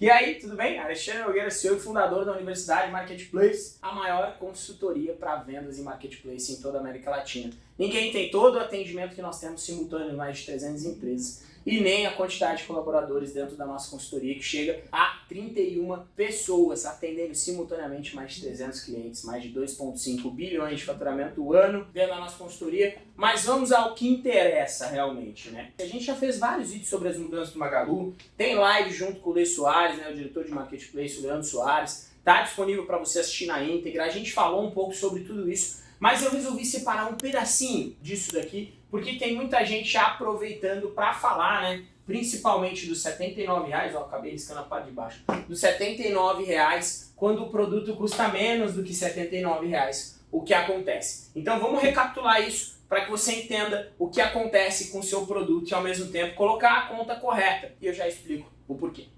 E aí, tudo bem? Alexandre Nogueira, CEO e fundador da Universidade Marketplace, a maior consultoria para vendas e marketplace em toda a América Latina. Ninguém tem todo o atendimento que nós temos simultâneo em mais de 300 empresas e nem a quantidade de colaboradores dentro da nossa consultoria, que chega a 31 pessoas, atendendo simultaneamente mais de 300 clientes, mais de 2,5 bilhões de faturamento ano dentro da nossa consultoria. Mas vamos ao que interessa realmente, né? A gente já fez vários vídeos sobre as mudanças do Magalu, tem live junto com o Lê Soares, né, o diretor de Marketplace, o Leandro Soares, tá disponível para você assistir na íntegra. A gente falou um pouco sobre tudo isso, mas eu resolvi separar um pedacinho disso daqui porque tem muita gente aproveitando para falar, né? Principalmente dos 79 reais, ó, acabei riscando a parte de baixo, dos 79 reais, quando o produto custa menos do que 79 reais, o que acontece. Então vamos recapitular isso para que você entenda o que acontece com o seu produto e ao mesmo tempo colocar a conta correta. E eu já explico o porquê.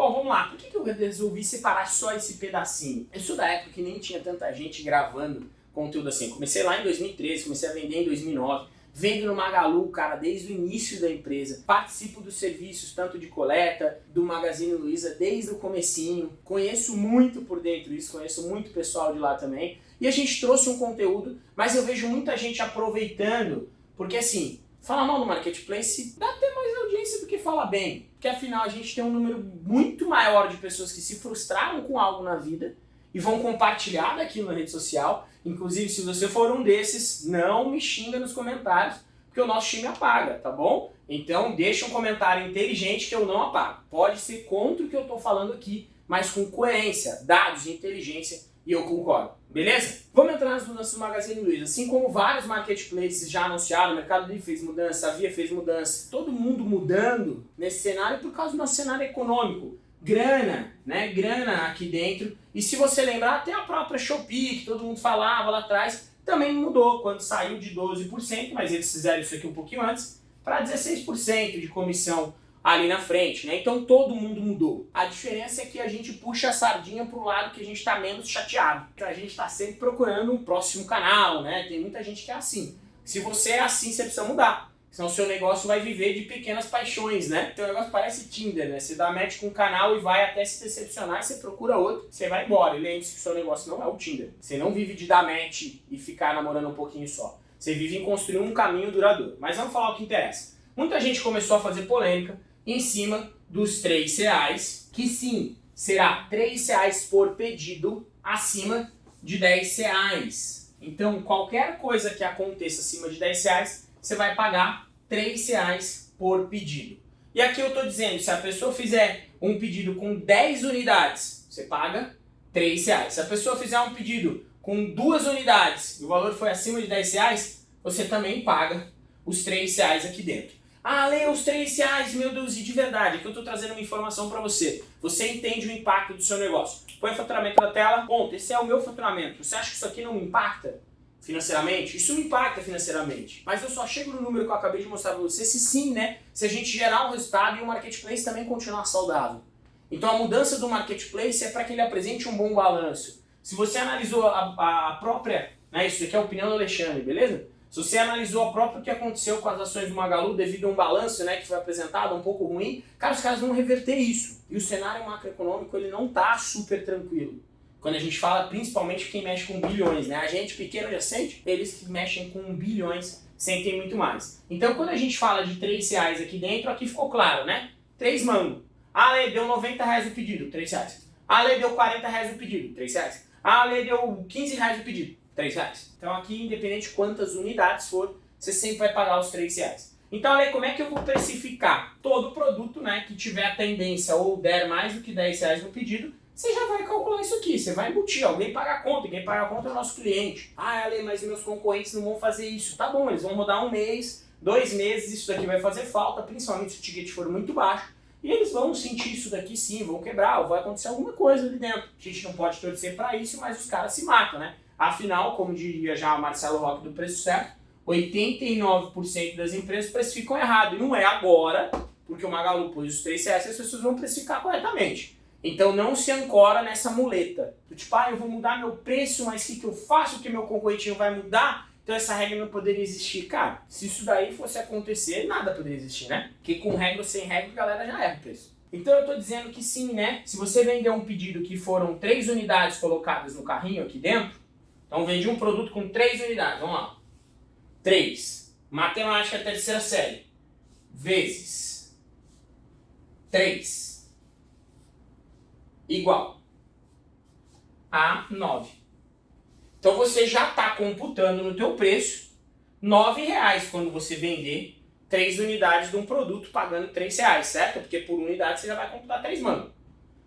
Bom, vamos lá. Por que eu resolvi separar só esse pedacinho? Eu sou da época que nem tinha tanta gente gravando conteúdo assim. Comecei lá em 2013, comecei a vender em 2009. Vendo no Magalu, cara, desde o início da empresa. Participo dos serviços, tanto de coleta, do Magazine Luiza, desde o comecinho. Conheço muito por dentro isso, conheço muito pessoal de lá também. E a gente trouxe um conteúdo, mas eu vejo muita gente aproveitando, porque assim, falar mal no Marketplace dá até mais do que falar bem. Porque afinal a gente tem um número muito maior de pessoas que se frustraram com algo na vida e vão compartilhar daquilo na rede social. Inclusive, se você for um desses, não me xinga nos comentários, porque o nosso time apaga, tá bom? Então deixa um comentário inteligente que eu não apago. Pode ser contra o que eu estou falando aqui, mas com coerência, dados e inteligência, e eu concordo. Beleza? Vamos entrar nas mudanças do Magazine Luiza. Assim como vários marketplaces já anunciaram, o Mercado Livre fez mudança, a Via fez mudança, todo mundo mudando nesse cenário por causa do nosso cenário econômico grana, né? Grana aqui dentro. E se você lembrar, até a própria Shopee, que todo mundo falava lá atrás, também mudou quando saiu de 12%, mas eles fizeram isso aqui um pouquinho antes, para 16% de comissão ali na frente, né? Então todo mundo mudou. A diferença é que a gente puxa a sardinha para o lado que a gente está menos chateado. Então a gente está sempre procurando um próximo canal, né? Tem muita gente que é assim. Se você é assim, você precisa mudar. Senão o seu negócio vai viver de pequenas paixões, né? Teu negócio parece Tinder, né? Você dá match com um canal e vai até se decepcionar você procura outro, você vai embora. E lembre-se que o seu negócio não é o Tinder. Você não vive de dar match e ficar namorando um pouquinho só. Você vive em construir um caminho duradouro. Mas vamos falar o que interessa. Muita gente começou a fazer polêmica em cima dos 3 reais, que sim, será 3 reais por pedido acima de 10 reais. Então, qualquer coisa que aconteça acima de 10 reais, você vai pagar 3 reais por pedido. E aqui eu estou dizendo, se a pessoa fizer um pedido com 10 unidades, você paga 3 reais. Se a pessoa fizer um pedido com duas unidades e o valor foi acima de 10 reais, você também paga os 3 reais aqui dentro. Ah, leia os 3 reais, meu Deus, e de verdade, aqui eu estou trazendo uma informação para você. Você entende o impacto do seu negócio. Põe o faturamento na tela, ponto, esse é o meu faturamento. Você acha que isso aqui não me impacta? financeiramente, isso me impacta financeiramente. Mas eu só chego no número que eu acabei de mostrar para você se sim, né? Se a gente gerar um resultado e o marketplace também continuar saudável. Então a mudança do marketplace é para que ele apresente um bom balanço. Se você analisou a, a própria, né, isso aqui é a opinião do Alexandre, beleza? Se você analisou a própria o que aconteceu com as ações do Magalu devido a um balanço né, que foi apresentado um pouco ruim, cara, os caras vão reverter isso. E o cenário macroeconômico ele não está super tranquilo. Quando a gente fala principalmente quem mexe com bilhões, né? A gente pequeno já sente, eles que mexem com bilhões sentem muito mais. Então quando a gente fala de 3 reais aqui dentro, aqui ficou claro, né? 3 mango. A lei deu 90 reais o pedido, 3 reais. A lei deu 40 reais o pedido, 3 reais. A lei deu 15 reais o pedido, 3 reais. Então aqui, independente de quantas unidades for, você sempre vai pagar os 3 reais. Então, olha como é que eu vou precificar todo produto né, que tiver a tendência ou der mais do que 10 reais no pedido, você já vai calcular isso aqui, você vai embutir, alguém paga a conta, quem paga a conta é o nosso cliente. Ah, Ale, mas meus concorrentes não vão fazer isso. Tá bom, eles vão rodar um mês, dois meses, isso daqui vai fazer falta, principalmente se o ticket for muito baixo. E eles vão sentir isso daqui sim, vão quebrar, ou vai acontecer alguma coisa ali dentro. A gente não pode torcer para isso, mas os caras se matam, né? Afinal, como diria já o Marcelo Roque do Preço Certo, 89% das empresas precificam errado. E não é agora, porque o Magalu pôs os 3 reais, as pessoas vão precificar corretamente. Então não se ancora nessa muleta. Tipo, ah, eu vou mudar meu preço, mas o que, que eu faço que meu concorrente vai mudar? Então essa regra não poderia existir. Cara, se isso daí fosse acontecer, nada poderia existir, né? Porque com regra ou sem regra, a galera já erra o preço. Então eu estou dizendo que sim, né? Se você vender um pedido que foram três unidades colocadas no carrinho aqui dentro, então vendi um produto com três unidades, vamos lá. 3. Matemática terceira série. Vezes 3 igual a 9. Então você já está computando no teu preço 9 reais quando você vender 3 unidades de um produto pagando 3 reais, certo? Porque por unidade você já vai computar 3 mangos.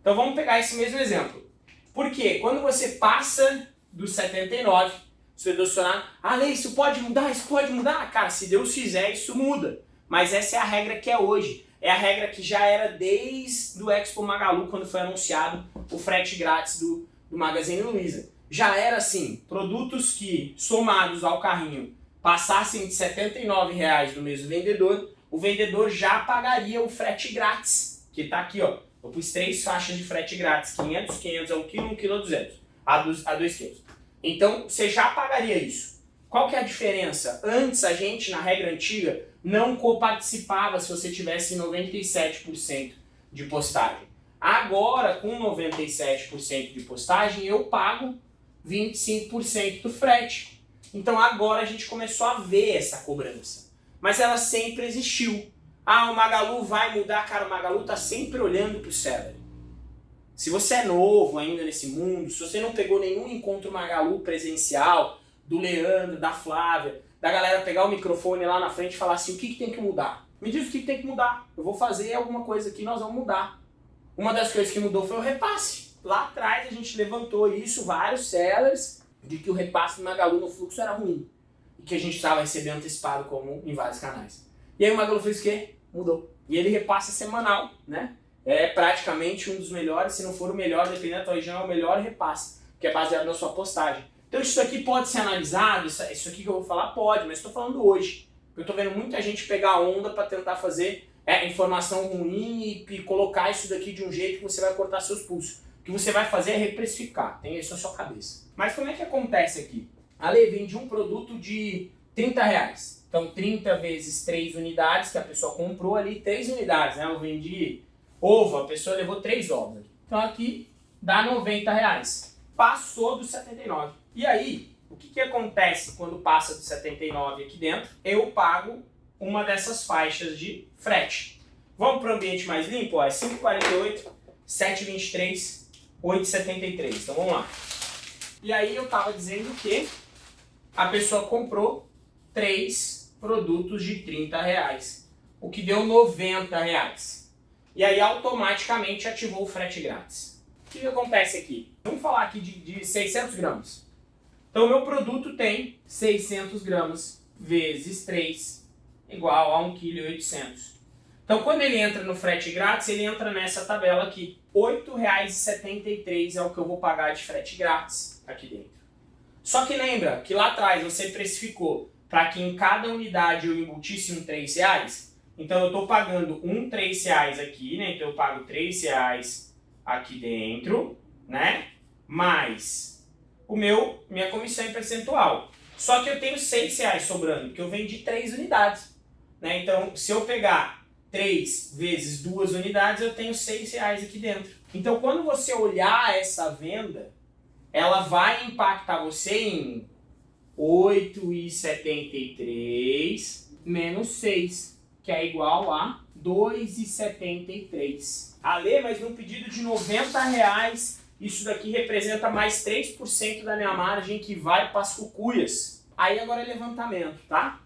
Então vamos pegar esse mesmo exemplo. Porque quando você passa do 79, você vai adicionar, ah, Lei, isso pode mudar, isso pode mudar? Cara, se Deus fizer, isso muda. Mas essa é a regra que é hoje. É a regra que já era desde o Expo Magalu, quando foi anunciado o frete grátis do, do Magazine Luiza. Já era assim, produtos que somados ao carrinho passassem de R$ 79,00 do mesmo vendedor, o vendedor já pagaria o frete grátis, que está aqui, ó. Eu pus três faixas de frete grátis, 500, 500 a 1 kg, 1 kg a 200, a 2 kg. Então, você já pagaria isso. Qual que é a diferença? Antes, a gente, na regra antiga, não coparticipava se você tivesse 97% de postagem. Agora, com 97% de postagem, eu pago 25% do frete. Então agora a gente começou a ver essa cobrança. Mas ela sempre existiu. Ah, o Magalu vai mudar, cara, o Magalu tá sempre olhando pro Celery. Se você é novo ainda nesse mundo, se você não pegou nenhum encontro Magalu presencial, do Leandro, da Flávia, da galera pegar o microfone lá na frente e falar assim, o que, que tem que mudar? Me diz o que, que tem que mudar. Eu vou fazer alguma coisa aqui, nós vamos mudar. Uma das coisas que mudou foi o repasse. Lá atrás a gente levantou isso, vários sellers, de que o repasse do Magalu no fluxo era ruim. E que a gente estava recebendo antecipado como em vários canais. E aí o Magalu fez o quê? Mudou. E ele repassa semanal, né? É praticamente um dos melhores, se não for o melhor, dependendo da tua região, é o melhor repasse, que é baseado na sua postagem. Então isso aqui pode ser analisado, isso aqui que eu vou falar pode, mas estou falando hoje. Eu estou vendo muita gente pegar onda para tentar fazer é, informação ruim e, e, colocar isso daqui de um jeito que você vai cortar seus pulsos. O que você vai fazer é reprecificar, tem isso na sua cabeça. Mas como é que acontece aqui? A Lei vende um produto de 30 reais. Então 30 vezes 3 unidades, que a pessoa comprou ali 3 unidades, né? Eu vendi ovo, a pessoa levou 3 ovos. Então aqui dá 90 reais. Passou dos 79. E aí, o que, que acontece quando passa dos 79 aqui dentro? Eu pago uma dessas faixas de frete. Vamos para o ambiente mais limpo? Ó, é 5,48, 7,23, 8,73. Então vamos lá. E aí eu estava dizendo que a pessoa comprou três produtos de 30 reais, o que deu 90 reais. E aí automaticamente ativou o frete grátis. O que, que acontece aqui? Vamos falar aqui de, de 600 gramas. Então meu produto tem 600 gramas vezes 3 igual a 1,8 kg. Então quando ele entra no frete grátis, ele entra nessa tabela aqui. R$ 8,73 é o que eu vou pagar de frete grátis aqui dentro. Só que lembra que lá atrás você precificou para que em cada unidade eu embutisse um 3 reais? Então eu estou pagando um 3 reais aqui, né? Então eu pago 3 reais aqui dentro, né? Mais o meu, minha comissão em percentual. Só que eu tenho 6 reais sobrando, porque eu vendi 3 unidades. Né? Então, se eu pegar 3 vezes 2 unidades, eu tenho 6 reais aqui dentro. Então, quando você olhar essa venda, ela vai impactar você em 8,73 menos 6, que é igual a 2,73. Ale, mas num pedido de 90 reais, isso daqui representa mais 3% da minha margem que vai para as cucuias. Aí agora é levantamento, tá?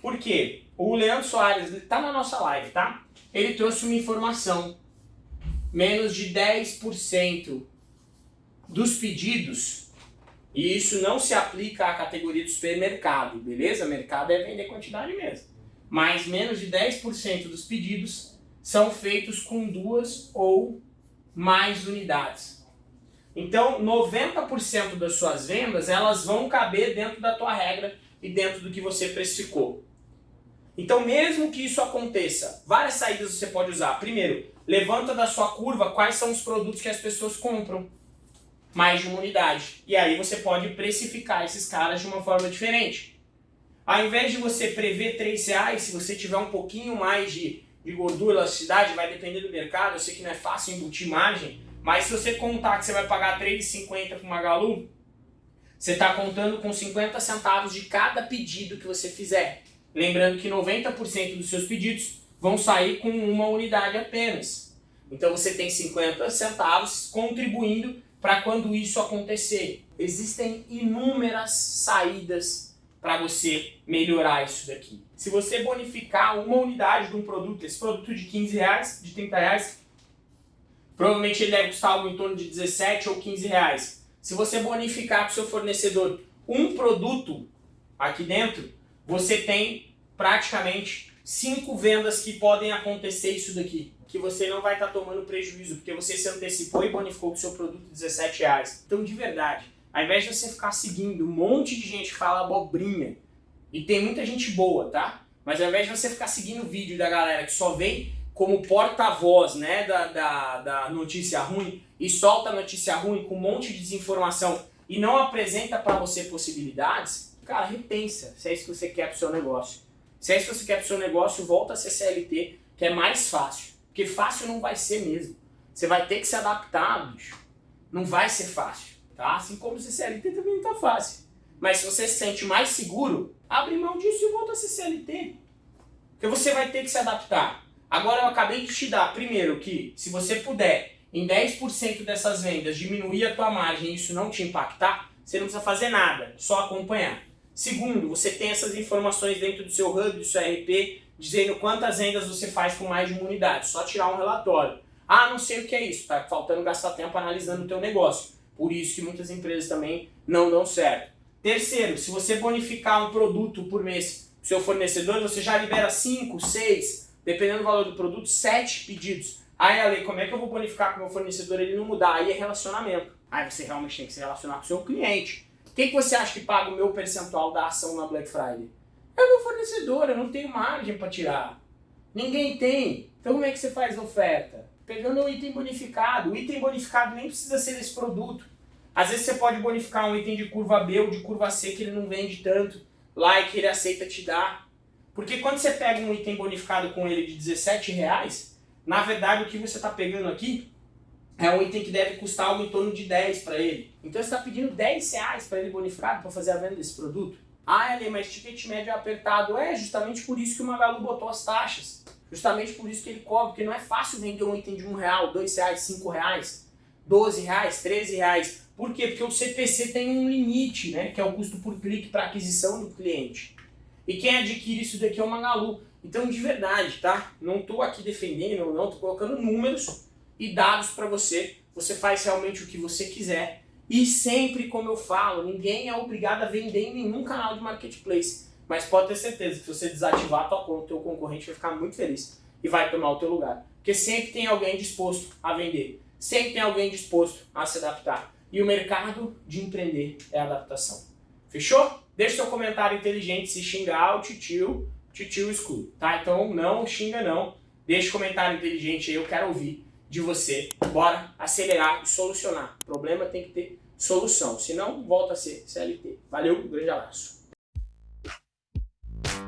Por quê? O Leandro Soares, ele tá na nossa live, tá? Ele trouxe uma informação. Menos de 10% dos pedidos, e isso não se aplica à categoria do supermercado, beleza? Mercado é vender quantidade mesmo. Mas menos de 10% dos pedidos são feitos com duas ou mais unidades. Então, 90% das suas vendas, elas vão caber dentro da tua regra e dentro do que você precificou. Então, mesmo que isso aconteça, várias saídas você pode usar. Primeiro, levanta da sua curva quais são os produtos que as pessoas compram mais de uma unidade. E aí você pode precificar esses caras de uma forma diferente. Ao invés de você prever 3 reais, se você tiver um pouquinho mais de de gordura, elasticidade, vai depender do mercado. Eu sei que não é fácil embutir margem, mas se você contar que você vai pagar R$ 3,50 para o Magalu, você está contando com 50 centavos de cada pedido que você fizer. Lembrando que 90% dos seus pedidos vão sair com uma unidade apenas. Então você tem 50 centavos contribuindo para quando isso acontecer. Existem inúmeras saídas para você melhorar isso daqui. Se você bonificar uma unidade de um produto, esse produto de 15 reais, de 30 reais, provavelmente ele deve custar algo em torno de 17 ou 15 reais. Se você bonificar para o seu fornecedor um produto aqui dentro, você tem praticamente cinco vendas que podem acontecer isso daqui. Que você não vai estar tá tomando prejuízo, porque você se antecipou e bonificou o seu produto 17 reais. Então, de verdade, ao invés de você ficar seguindo um monte de gente que fala abobrinha, e tem muita gente boa, tá? Mas ao invés de você ficar seguindo o vídeo da galera que só vem como porta-voz né, da, da, da notícia ruim e solta a notícia ruim com um monte de desinformação e não apresenta para você possibilidades, cara, repensa se é isso que você quer para o seu negócio. Se é isso que você quer para o seu negócio, volta a ser CLT, que é mais fácil. Porque fácil não vai ser mesmo. Você vai ter que se adaptar, bicho. Não vai ser fácil, tá? Assim como ser CLT também não tá fácil. Mas se você se sente mais seguro, abre mão disso e volta a ser CLT. Porque você vai ter que se adaptar. Agora eu acabei de te dar, primeiro, que se você puder, em 10% dessas vendas, diminuir a tua margem e isso não te impactar, você não precisa fazer nada, só acompanhar. Segundo, você tem essas informações dentro do seu hub, do seu RP, dizendo quantas vendas você faz com mais de uma unidade, só tirar um relatório. Ah, não sei o que é isso, tá faltando gastar tempo analisando o teu negócio. Por isso que muitas empresas também não dão certo. Terceiro, se você bonificar um produto por mês seu fornecedor, você já libera 5, 6, dependendo do valor do produto, sete pedidos. Aí, Ale, como é que eu vou bonificar com o meu fornecedor ele não mudar? Aí é relacionamento. Aí você realmente tem que se relacionar com o seu cliente. Quem que você acha que paga o meu percentual da ação na Black Friday? É o meu fornecedor, eu não tenho margem para tirar. Ninguém tem. Então como é que você faz a oferta? Pegando um item bonificado. O item bonificado nem precisa ser esse produto. Às vezes você pode bonificar um item de curva B ou de curva C que ele não vende tanto lá e que ele aceita te dar. Porque quando você pega um item bonificado com ele de 17 reais, na verdade o que você está pegando aqui é um item que deve custar algo em torno de 10 para ele. Então você está pedindo 10 reais para ele bonificado para fazer a venda desse produto. Ah, Eli, mas ticket médio é apertado. É justamente por isso que o Magalu botou as taxas. Justamente por isso que ele cobra, porque não é fácil vender um item de 1 real, 2 reais, 5 reais, 12 reais, 13 reais. Por quê? Porque o CPC tem um limite, né? Que é o custo por clique para aquisição do cliente. E quem adquire isso daqui é o Magalu. Então, de verdade, tá? Não estou aqui defendendo, não, estou colocando números e dados para você. Você faz realmente o que você quiser. E sempre, como eu falo, ninguém é obrigado a vender em nenhum canal de marketplace. Mas pode ter certeza que se você desativar a tua conta, o teu concorrente vai ficar muito feliz e vai tomar o teu lugar. Porque sempre tem alguém disposto a vender. Sempre tem alguém disposto a se adaptar. E o mercado de empreender é adaptação. Fechou? Deixe seu comentário inteligente se xingar o titio, titio escuro, tá? Então não xinga não, deixe comentário inteligente aí, eu quero ouvir de você. Bora acelerar e solucionar. O problema tem que ter solução, senão volta a ser CLT. Valeu, um grande abraço. you